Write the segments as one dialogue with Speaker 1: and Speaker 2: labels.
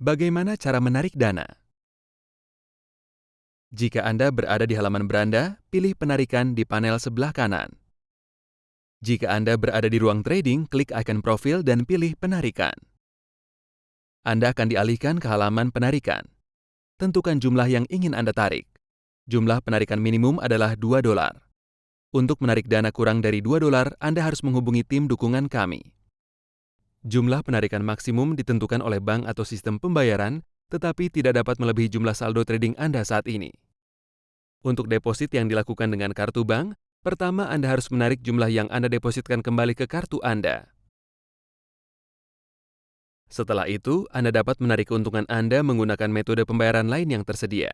Speaker 1: Bagaimana cara menarik dana? Jika Anda berada di halaman beranda, pilih penarikan di panel sebelah kanan. Jika Anda berada di ruang trading, klik icon profil dan pilih penarikan. Anda akan dialihkan ke halaman penarikan. Tentukan jumlah yang ingin Anda tarik. Jumlah penarikan minimum adalah 2 dolar. Untuk menarik dana kurang dari 2 dolar, Anda harus menghubungi tim dukungan kami. Jumlah penarikan maksimum ditentukan oleh bank atau sistem pembayaran, tetapi tidak dapat melebihi jumlah saldo trading Anda saat ini. Untuk deposit yang dilakukan dengan kartu bank, pertama Anda harus menarik jumlah yang Anda depositkan kembali ke kartu Anda. Setelah itu, Anda dapat menarik keuntungan Anda menggunakan metode pembayaran lain yang tersedia.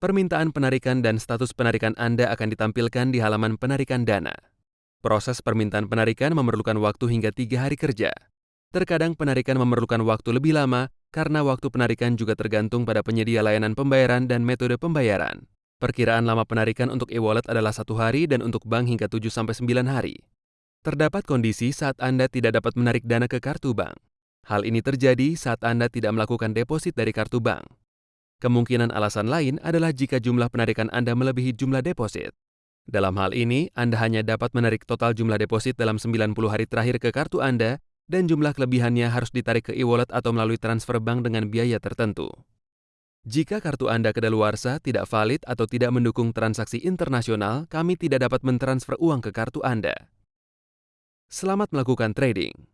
Speaker 1: Permintaan penarikan dan status penarikan Anda akan ditampilkan di halaman penarikan dana. Proses permintaan penarikan memerlukan waktu hingga tiga hari kerja. Terkadang penarikan memerlukan waktu lebih lama karena waktu penarikan juga tergantung pada penyedia layanan pembayaran dan metode pembayaran. Perkiraan lama penarikan untuk e-wallet adalah satu hari dan untuk bank hingga 7-9 hari. Terdapat kondisi saat Anda tidak dapat menarik dana ke kartu bank. Hal ini terjadi saat Anda tidak melakukan deposit dari kartu bank. Kemungkinan alasan lain adalah jika jumlah penarikan Anda melebihi jumlah deposit. Dalam hal ini, Anda hanya dapat menarik total jumlah deposit dalam 90 hari terakhir ke kartu Anda dan jumlah kelebihannya harus ditarik ke e-wallet atau melalui transfer bank dengan biaya tertentu. Jika kartu Anda kedaluarsa, tidak valid, atau tidak mendukung transaksi internasional, kami tidak dapat mentransfer uang ke kartu Anda. Selamat melakukan trading.